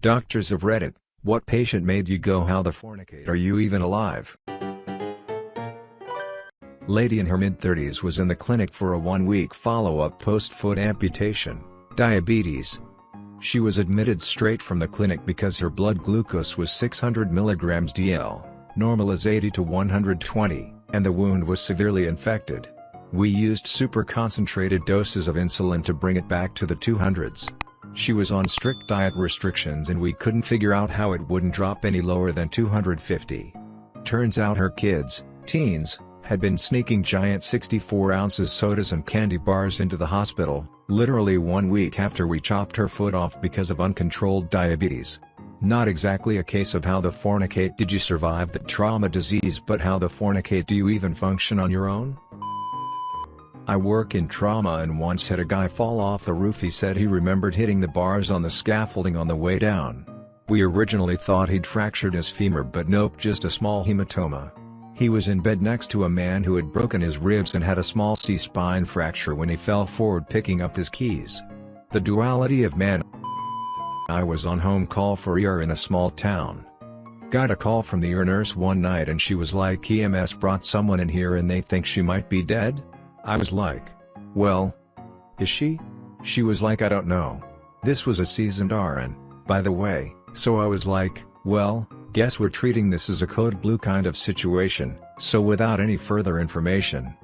Doctors of Reddit, what patient made you go how the fornicate are you even alive? Lady in her mid-30s was in the clinic for a one-week follow-up post-foot amputation, diabetes. She was admitted straight from the clinic because her blood glucose was 600 mg DL, normal is 80 to 120, and the wound was severely infected. We used super concentrated doses of insulin to bring it back to the 200s. She was on strict diet restrictions and we couldn't figure out how it wouldn't drop any lower than 250. Turns out her kids, teens, had been sneaking giant 64 ounces sodas and candy bars into the hospital, literally one week after we chopped her foot off because of uncontrolled diabetes. Not exactly a case of how the fornicate did you survive the trauma disease but how the fornicate do you even function on your own? I work in trauma and once had a guy fall off the roof he said he remembered hitting the bars on the scaffolding on the way down. We originally thought he'd fractured his femur but nope just a small hematoma. He was in bed next to a man who had broken his ribs and had a small C-spine fracture when he fell forward picking up his keys. The duality of man I was on home call for ER in a small town. Got a call from the ER nurse one night and she was like EMS brought someone in here and they think she might be dead? I was like, well, is she? She was like I don't know. This was a seasoned RN, by the way, so I was like, well, guess we're treating this as a code blue kind of situation, so without any further information.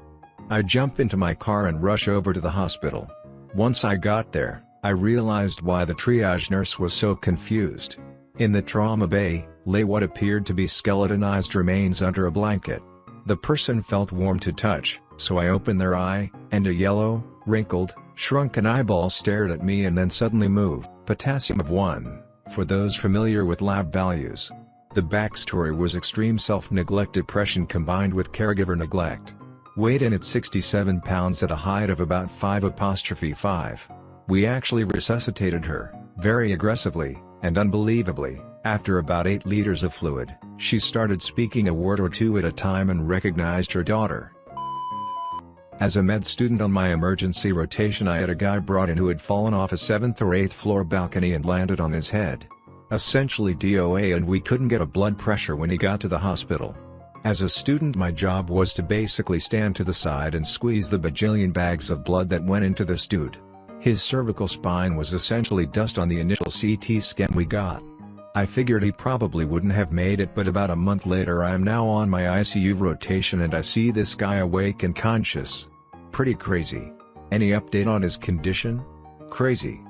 I jump into my car and rush over to the hospital. Once I got there, I realized why the triage nurse was so confused. In the trauma bay, lay what appeared to be skeletonized remains under a blanket. The person felt warm to touch, so I opened their eye, and a yellow, wrinkled, shrunken eyeball stared at me and then suddenly moved, potassium of 1, for those familiar with lab values. The backstory was extreme self-neglect depression combined with caregiver neglect. Weighed in at 67 pounds at a height of about 5 apostrophe 5. We actually resuscitated her, very aggressively, and unbelievably, after about 8 liters of fluid, she started speaking a word or two at a time and recognized her daughter. As a med student on my emergency rotation I had a guy brought in who had fallen off a 7th or 8th floor balcony and landed on his head. Essentially DOA and we couldn't get a blood pressure when he got to the hospital. As a student my job was to basically stand to the side and squeeze the bajillion bags of blood that went into this dude. His cervical spine was essentially dust on the initial CT scan we got. I figured he probably wouldn't have made it but about a month later I am now on my ICU rotation and I see this guy awake and conscious. Pretty crazy. Any update on his condition? Crazy.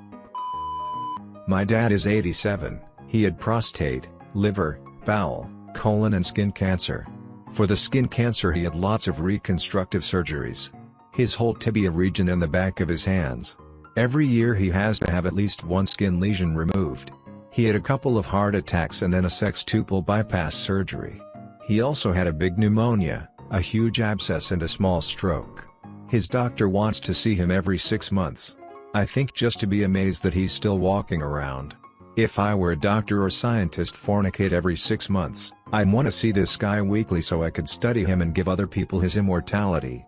My dad is 87, he had prostate, liver, bowel, colon and skin cancer. For the skin cancer he had lots of reconstructive surgeries. His whole tibia region and the back of his hands. Every year he has to have at least one skin lesion removed. He had a couple of heart attacks and then a sextuple bypass surgery. He also had a big pneumonia, a huge abscess and a small stroke. His doctor wants to see him every six months. I think just to be amazed that he's still walking around. If I were a doctor or scientist fornicate every six months, I'd want to see this guy weekly so I could study him and give other people his immortality.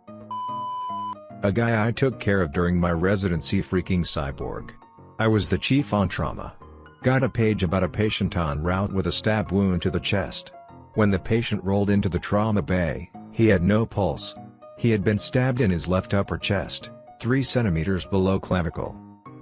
A guy I took care of during my residency freaking cyborg. I was the chief on trauma. Got a page about a patient en route with a stab wound to the chest. When the patient rolled into the trauma bay, he had no pulse, he had been stabbed in his left upper chest, 3 centimeters below clavicle.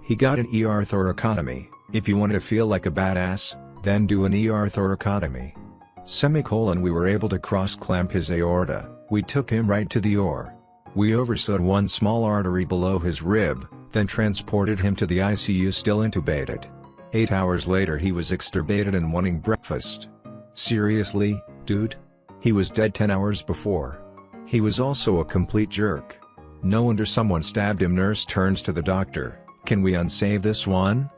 He got an ER thoracotomy, if you want to feel like a badass, then do an ER thoracotomy. Semicolon we were able to cross-clamp his aorta, we took him right to the OR. We oversewed one small artery below his rib, then transported him to the ICU still intubated. Eight hours later he was extubated and wanting breakfast. Seriously, dude? He was dead 10 hours before. He was also a complete jerk. No wonder someone stabbed him nurse turns to the doctor, can we unsave this one?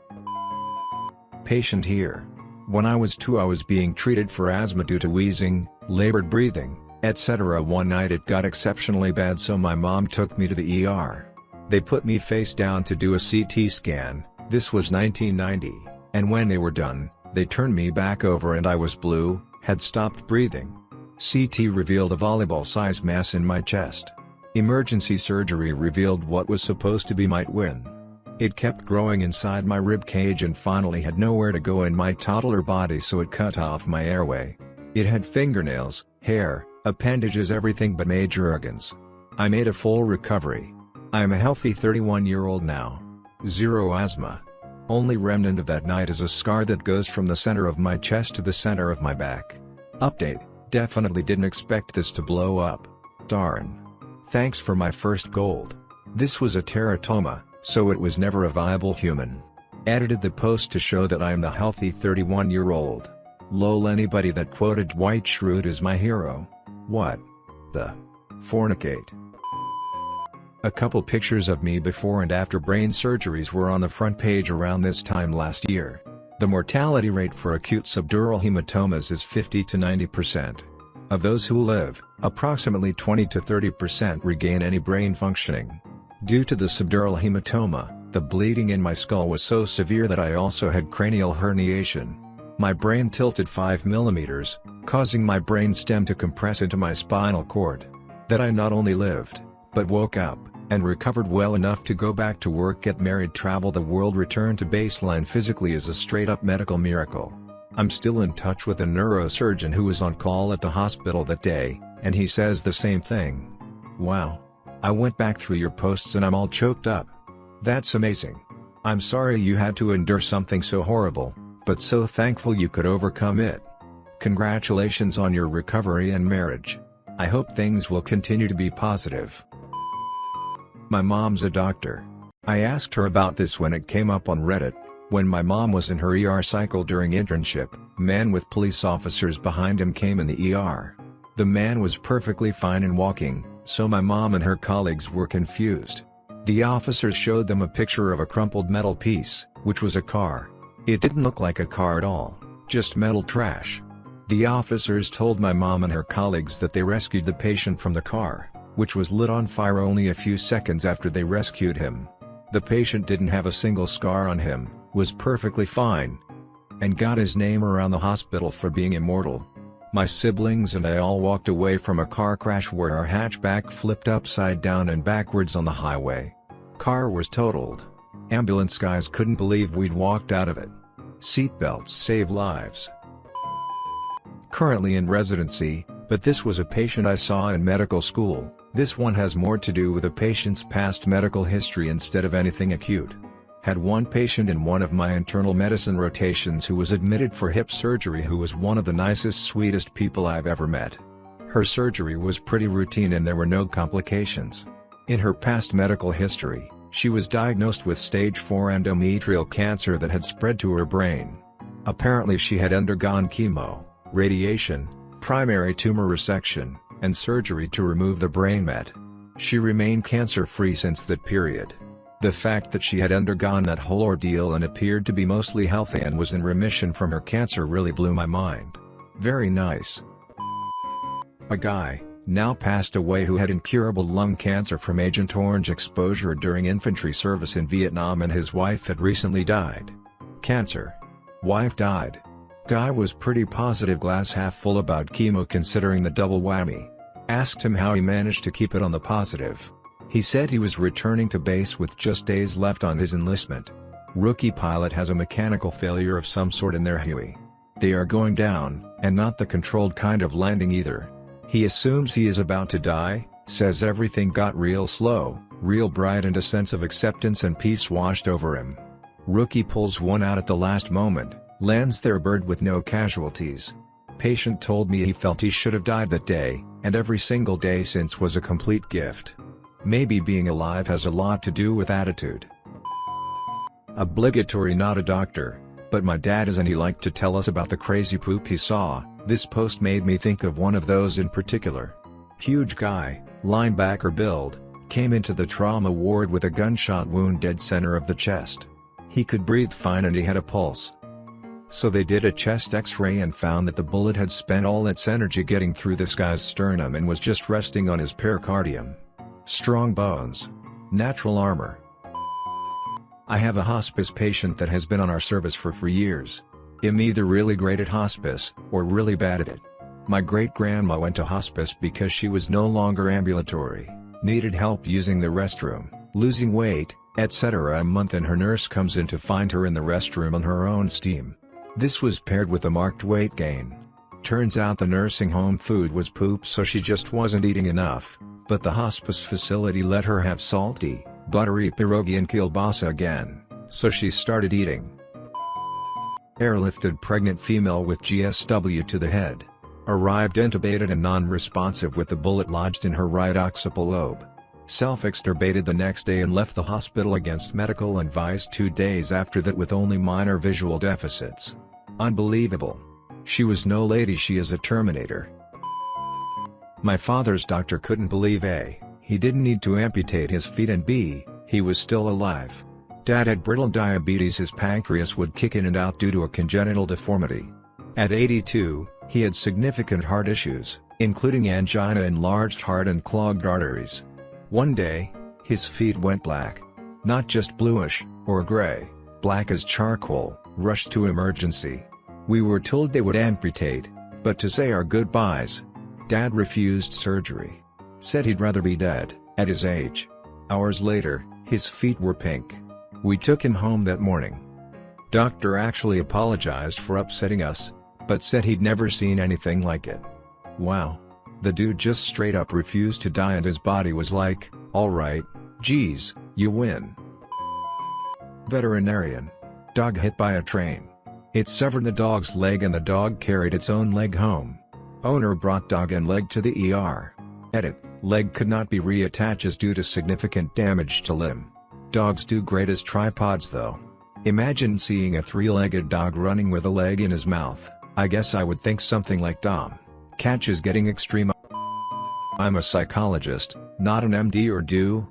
Patient here. When I was 2 I was being treated for asthma due to wheezing, labored breathing, etc. One night it got exceptionally bad so my mom took me to the ER. They put me face down to do a CT scan, this was 1990, and when they were done, they turned me back over and I was blue, had stopped breathing. CT revealed a volleyball-sized mass in my chest. Emergency surgery revealed what was supposed to be might win. It kept growing inside my rib cage and finally had nowhere to go in my toddler body so it cut off my airway. It had fingernails, hair, appendages everything but major organs. I made a full recovery. I am a healthy 31 year old now. Zero asthma. Only remnant of that night is a scar that goes from the center of my chest to the center of my back. Update, definitely didn't expect this to blow up. Darn. Thanks for my first gold. This was a teratoma, so it was never a viable human. Edited the post to show that I am the healthy 31 year old. Lol anybody that quoted Dwight Schrute is my hero. What? The? Fornicate. A couple pictures of me before and after brain surgeries were on the front page around this time last year. The mortality rate for acute subdural hematomas is 50 to 90%. Of those who live, approximately 20 to 30% regain any brain functioning. Due to the subdural hematoma, the bleeding in my skull was so severe that I also had cranial herniation. My brain tilted 5 millimeters, causing my brain stem to compress into my spinal cord. That I not only lived, but woke up, and recovered well enough to go back to work get married travel the world return to baseline physically is a straight up medical miracle. I'm still in touch with a neurosurgeon who was on call at the hospital that day, and he says the same thing. Wow. I went back through your posts and I'm all choked up. That's amazing. I'm sorry you had to endure something so horrible, but so thankful you could overcome it. Congratulations on your recovery and marriage. I hope things will continue to be positive. My mom's a doctor. I asked her about this when it came up on Reddit. When my mom was in her ER cycle during internship, man with police officers behind him came in the ER. The man was perfectly fine and walking, so my mom and her colleagues were confused. The officers showed them a picture of a crumpled metal piece, which was a car. It didn't look like a car at all, just metal trash. The officers told my mom and her colleagues that they rescued the patient from the car, which was lit on fire only a few seconds after they rescued him. The patient didn't have a single scar on him, was perfectly fine, and got his name around the hospital for being immortal. My siblings and I all walked away from a car crash where our hatchback flipped upside down and backwards on the highway. Car was totaled. Ambulance guys couldn't believe we'd walked out of it. Seatbelts save lives. Currently in residency, but this was a patient I saw in medical school, this one has more to do with a patient's past medical history instead of anything acute. Had one patient in one of my internal medicine rotations who was admitted for hip surgery who was one of the nicest sweetest people I've ever met. Her surgery was pretty routine and there were no complications. In her past medical history, she was diagnosed with stage 4 endometrial cancer that had spread to her brain. Apparently she had undergone chemo, radiation, primary tumor resection, and surgery to remove the brain met. She remained cancer-free since that period. The fact that she had undergone that whole ordeal and appeared to be mostly healthy and was in remission from her cancer really blew my mind. Very nice. A guy, now passed away who had incurable lung cancer from Agent Orange exposure during infantry service in Vietnam and his wife had recently died. Cancer. Wife died. Guy was pretty positive glass half full about chemo considering the double whammy. Asked him how he managed to keep it on the positive. He said he was returning to base with just days left on his enlistment. Rookie pilot has a mechanical failure of some sort in their Huey. They are going down, and not the controlled kind of landing either. He assumes he is about to die, says everything got real slow, real bright and a sense of acceptance and peace washed over him. Rookie pulls one out at the last moment, lands their bird with no casualties. Patient told me he felt he should have died that day, and every single day since was a complete gift. Maybe being alive has a lot to do with attitude. Obligatory not a doctor, but my dad is and he liked to tell us about the crazy poop he saw, this post made me think of one of those in particular. Huge guy, linebacker build, came into the trauma ward with a gunshot wound dead center of the chest. He could breathe fine and he had a pulse. So they did a chest x-ray and found that the bullet had spent all its energy getting through this guy's sternum and was just resting on his pericardium. Strong bones. Natural armor. I have a hospice patient that has been on our service for for years. I'm either really great at hospice, or really bad at it. My great-grandma went to hospice because she was no longer ambulatory, needed help using the restroom, losing weight, etc. A month and her nurse comes in to find her in the restroom on her own steam. This was paired with a marked weight gain. Turns out the nursing home food was poop so she just wasn't eating enough, but the hospice facility let her have salty, buttery pierogi and kielbasa again, so she started eating. Airlifted pregnant female with GSW to the head. Arrived intubated and non-responsive with the bullet lodged in her right occipital lobe. Self-extubated the next day and left the hospital against medical advice two days after that with only minor visual deficits. Unbelievable. She was no lady she is a Terminator. My father's doctor couldn't believe A, he didn't need to amputate his feet and B, he was still alive. Dad had brittle diabetes his pancreas would kick in and out due to a congenital deformity. At 82, he had significant heart issues, including angina enlarged heart and clogged arteries. One day, his feet went black. Not just bluish, or gray, black as charcoal, rushed to emergency. We were told they would amputate, but to say our goodbyes. Dad refused surgery. Said he'd rather be dead, at his age. Hours later, his feet were pink. We took him home that morning. Doctor actually apologized for upsetting us, but said he'd never seen anything like it. Wow. The dude just straight up refused to die and his body was like, alright, geez, you win. Veterinarian. Dog hit by a train. It severed the dog's leg and the dog carried its own leg home. Owner brought dog and leg to the ER. Edit, leg could not be reattached as due to significant damage to limb. Dogs do great as tripods though. Imagine seeing a three-legged dog running with a leg in his mouth, I guess I would think something like Dom. Catch is getting extreme. I'm a psychologist, not an MD or DO.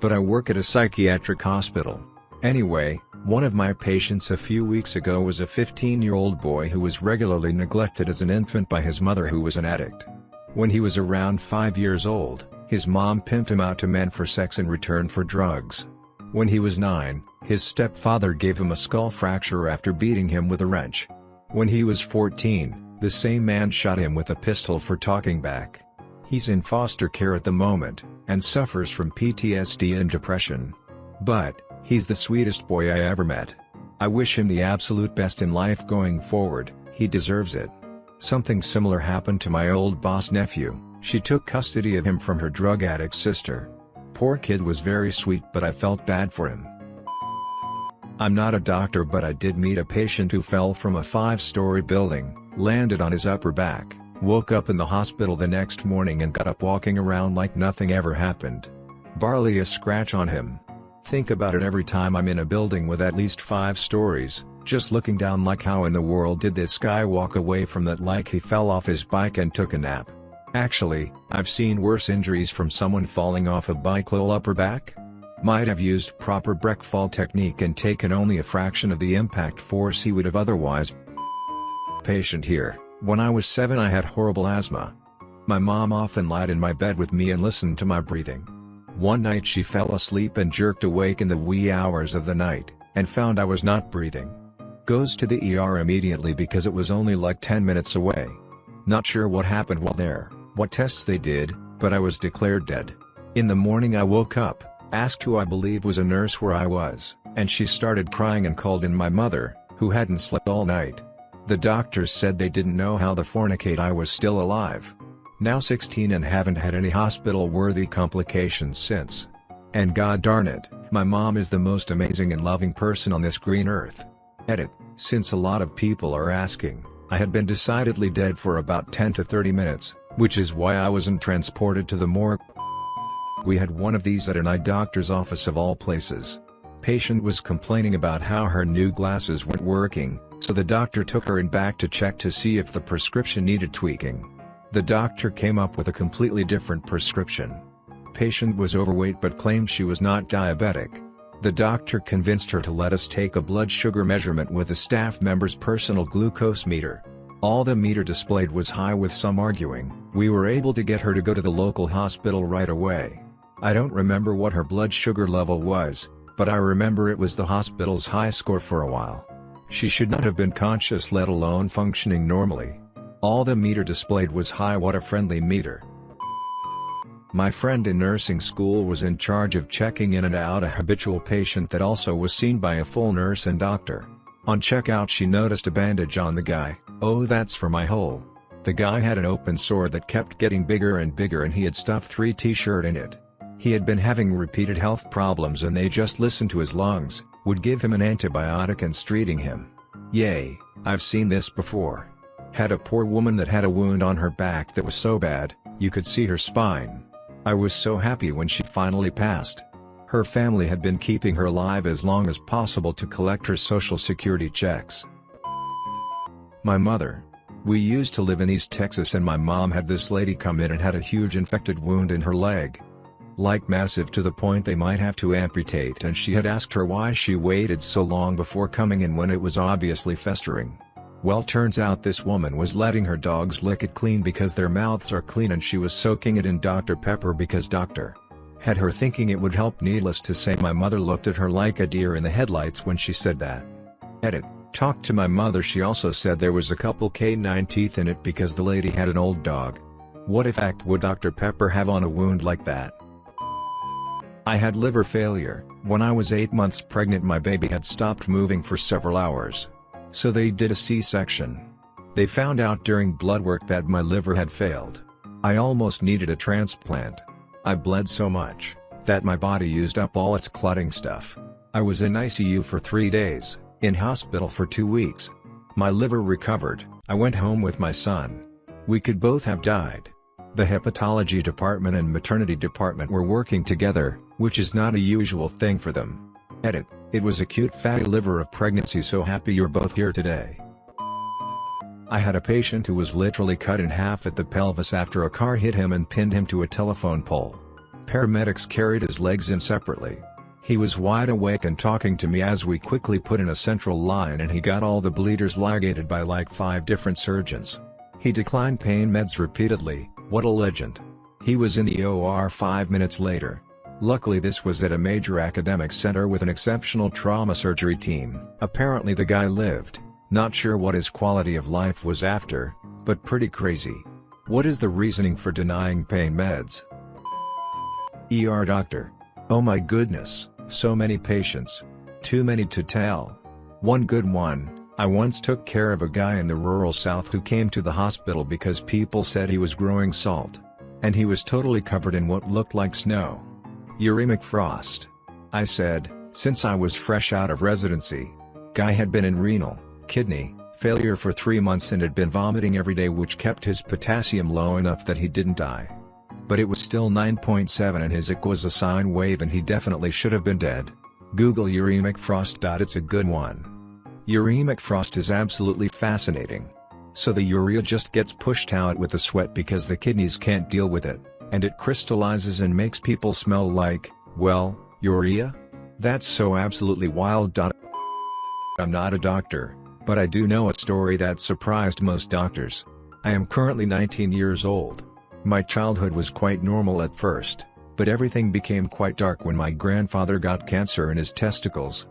But I work at a psychiatric hospital. Anyway, one of my patients a few weeks ago was a 15-year-old boy who was regularly neglected as an infant by his mother who was an addict. When he was around 5 years old, his mom pimped him out to men for sex in return for drugs. When he was 9, his stepfather gave him a skull fracture after beating him with a wrench. When he was 14, the same man shot him with a pistol for talking back. He's in foster care at the moment, and suffers from PTSD and depression. But, he's the sweetest boy I ever met. I wish him the absolute best in life going forward, he deserves it. Something similar happened to my old boss nephew, she took custody of him from her drug addict sister. Poor kid was very sweet but I felt bad for him. I'm not a doctor but I did meet a patient who fell from a five-story building, landed on his upper back, woke up in the hospital the next morning and got up walking around like nothing ever happened. Barely a scratch on him. Think about it every time I'm in a building with at least five stories, just looking down like how in the world did this guy walk away from that like he fell off his bike and took a nap. Actually, I've seen worse injuries from someone falling off a bike low upper back. Might have used proper breakfall technique and taken only a fraction of the impact force he would have otherwise patient here, when I was 7 I had horrible asthma. My mom often lied in my bed with me and listened to my breathing. One night she fell asleep and jerked awake in the wee hours of the night, and found I was not breathing. Goes to the ER immediately because it was only like 10 minutes away. Not sure what happened while there, what tests they did, but I was declared dead. In the morning I woke up, asked who I believe was a nurse where I was, and she started crying and called in my mother, who hadn't slept all night. The doctors said they didn't know how the fornicate I was still alive. Now 16 and haven't had any hospital-worthy complications since. And god darn it, my mom is the most amazing and loving person on this green earth. Edit, since a lot of people are asking, I had been decidedly dead for about 10 to 30 minutes, which is why I wasn't transported to the morgue. We had one of these at an eye doctor's office of all places. Patient was complaining about how her new glasses weren't working, so the doctor took her in back to check to see if the prescription needed tweaking. The doctor came up with a completely different prescription. Patient was overweight but claimed she was not diabetic. The doctor convinced her to let us take a blood sugar measurement with a staff member's personal glucose meter. All the meter displayed was high with some arguing, we were able to get her to go to the local hospital right away. I don't remember what her blood sugar level was, but I remember it was the hospital's high score for a while. She should not have been conscious let alone functioning normally. All the meter displayed was high water friendly meter. My friend in nursing school was in charge of checking in and out a habitual patient that also was seen by a full nurse and doctor. On checkout she noticed a bandage on the guy, oh that's for my hole. The guy had an open sore that kept getting bigger and bigger and he had stuffed three t-shirt in it. He had been having repeated health problems and they just listened to his lungs, would give him an antibiotic and treating him. Yay, I've seen this before. Had a poor woman that had a wound on her back that was so bad, you could see her spine. I was so happy when she finally passed. Her family had been keeping her alive as long as possible to collect her social security checks. My mother. We used to live in East Texas and my mom had this lady come in and had a huge infected wound in her leg. Like massive to the point they might have to amputate and she had asked her why she waited so long before coming in when it was obviously festering. Well turns out this woman was letting her dogs lick it clean because their mouths are clean and she was soaking it in Dr. Pepper because Dr. Had her thinking it would help needless to say my mother looked at her like a deer in the headlights when she said that. Edit. Talked to my mother she also said there was a couple canine teeth in it because the lady had an old dog. What effect would Dr. Pepper have on a wound like that? I had liver failure, when I was 8 months pregnant my baby had stopped moving for several hours. So they did a C-section. They found out during blood work that my liver had failed. I almost needed a transplant. I bled so much, that my body used up all its clotting stuff. I was in ICU for three days, in hospital for two weeks. My liver recovered, I went home with my son. We could both have died. The hepatology department and maternity department were working together, which is not a usual thing for them. Edit. It was acute fatty liver of pregnancy so happy you're both here today. I had a patient who was literally cut in half at the pelvis after a car hit him and pinned him to a telephone pole. Paramedics carried his legs in separately. He was wide awake and talking to me as we quickly put in a central line and he got all the bleeders ligated by like 5 different surgeons. He declined pain meds repeatedly, what a legend. He was in the OR 5 minutes later. Luckily this was at a major academic center with an exceptional trauma surgery team. Apparently the guy lived, not sure what his quality of life was after, but pretty crazy. What is the reasoning for denying pain meds? ER doctor. Oh my goodness, so many patients. Too many to tell. One good one, I once took care of a guy in the rural south who came to the hospital because people said he was growing salt. And he was totally covered in what looked like snow. Uremic frost. I said, since I was fresh out of residency. Guy had been in renal, kidney, failure for three months and had been vomiting every day which kept his potassium low enough that he didn't die. But it was still 9.7 and his IC was a sine wave and he definitely should have been dead. Google uremic frost. It's a good one. Uremic frost is absolutely fascinating. So the urea just gets pushed out with the sweat because the kidneys can't deal with it and it crystallizes and makes people smell like, well, urea? That's so absolutely wild. I'm not a doctor, but I do know a story that surprised most doctors. I am currently 19 years old. My childhood was quite normal at first, but everything became quite dark when my grandfather got cancer in his testicles.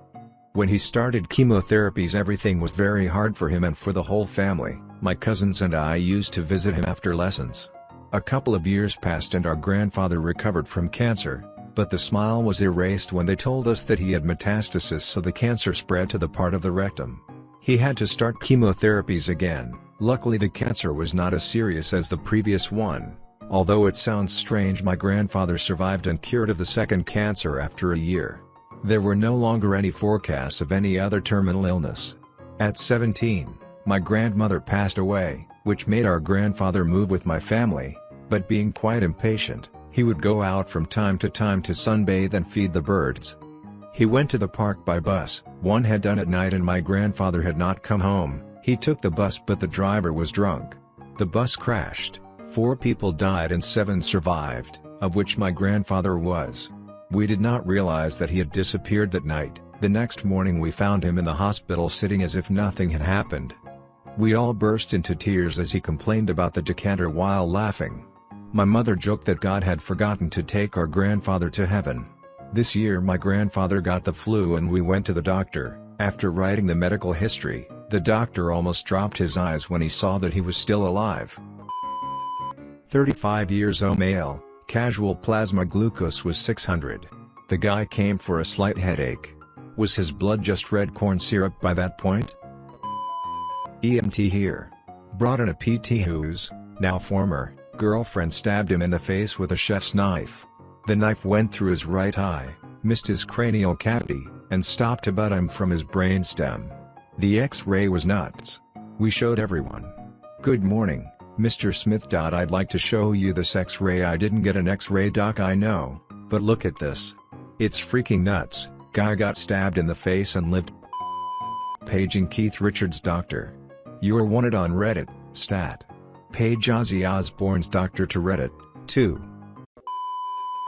When he started chemotherapies everything was very hard for him and for the whole family, my cousins and I used to visit him after lessons. A couple of years passed and our grandfather recovered from cancer, but the smile was erased when they told us that he had metastasis so the cancer spread to the part of the rectum. He had to start chemotherapies again, luckily the cancer was not as serious as the previous one. Although it sounds strange my grandfather survived and cured of the second cancer after a year. There were no longer any forecasts of any other terminal illness. At 17, my grandmother passed away, which made our grandfather move with my family, but being quite impatient, he would go out from time to time to sunbathe and feed the birds. He went to the park by bus, one had done at night and my grandfather had not come home, he took the bus but the driver was drunk. The bus crashed, four people died and seven survived, of which my grandfather was. We did not realize that he had disappeared that night, the next morning we found him in the hospital sitting as if nothing had happened. We all burst into tears as he complained about the decanter while laughing. My mother joked that God had forgotten to take our grandfather to heaven. This year my grandfather got the flu and we went to the doctor. After writing the medical history, the doctor almost dropped his eyes when he saw that he was still alive. 35 years old male, Casual plasma glucose was 600. The guy came for a slight headache. Was his blood just red corn syrup by that point? EMT here. Brought in a PT whose, now former, girlfriend stabbed him in the face with a chef's knife. The knife went through his right eye, missed his cranial cavity, and stopped about him from his brainstem. The x-ray was nuts. We showed everyone. Good morning, Mr. Smith. I'd like to show you this x-ray I didn't get an x-ray doc I know, but look at this. It's freaking nuts, guy got stabbed in the face and lived. Paging Keith Richards doctor. You're wanted on Reddit, stat. Page Ozzy Osbourne's doctor to Reddit, 2.